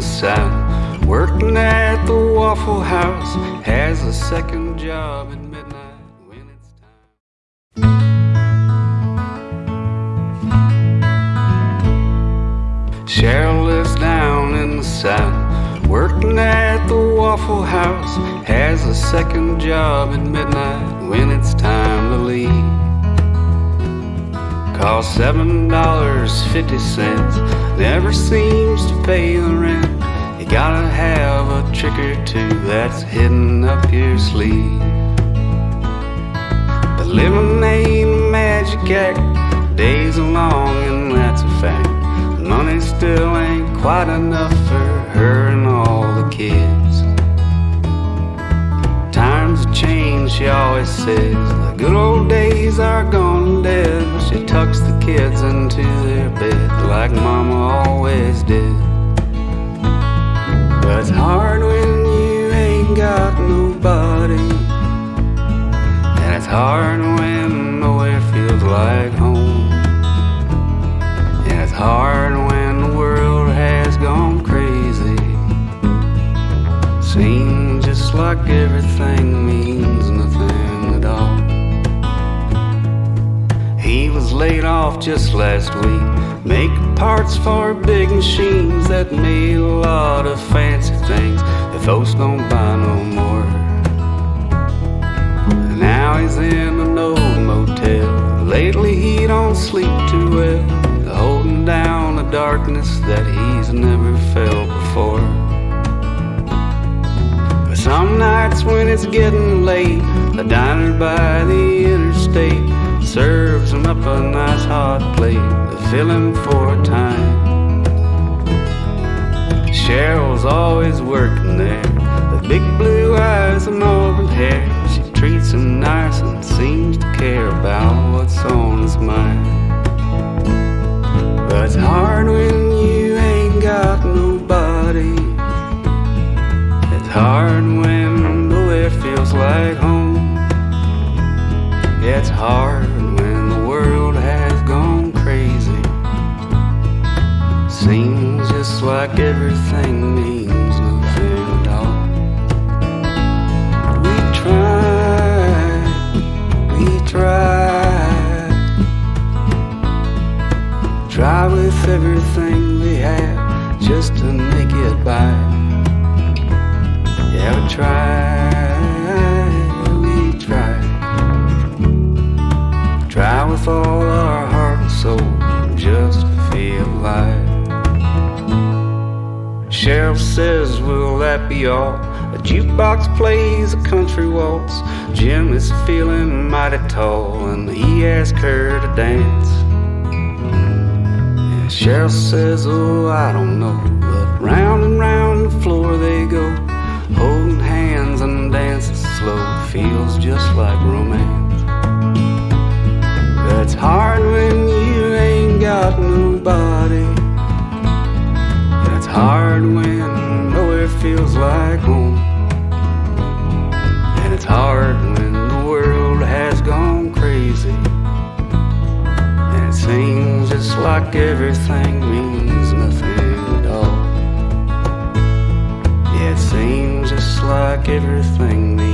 South, working at the Waffle House, has a second job at midnight when it's time. Cheryl lives down in the South, working at the Waffle House, has a second job at midnight when it's time to leave. Cost seven dollars fifty cents. Never seems to pay the rent. You gotta have a trick or two that's hidden up your sleeve. But living ain't a magic act. Days are long and that's a fact. Money still ain't quite enough for her and all the kids. Times have changed, she always says. The good old days are gone tucks the kids into their bed like mama always did. But it's hard when you ain't got nobody. And it's hard when nowhere feels like home. And it's hard when the world has gone crazy. Seems just like everything means nothing He was laid off just last week, making parts for big machines that made a lot of fancy things that folks don't buy no more. And now he's in an old motel. Lately he don't sleep too well, holding down a darkness that he's never felt before. But some nights when it's getting late, a diner by the interstate serves him up a nice hot plate to fill him for a time. Cheryl's always working there, the big blue eyes and auburn hair. She treats him nice and seems to care about what's on his mind. But it's hard when you ain't got nobody. It's hard when nowhere feels like home. It's hard like everything means nothing at all. We try, we try, try with everything we have just to make it by. Yeah, we try, we try. Try with all our heart and soul just to feel alive. Cheryl says, Will that be all? A jukebox plays a country waltz. Jim is feeling mighty tall, and he asks her to dance. And Cheryl says, Oh, I don't know. But round and round the floor they go, holding hands and dancing slow. Feels just like romance. But it's hard when you ain't got nobody. Hard when the world has gone crazy. And it seems just like everything means nothing at all. Yeah, it seems just like everything means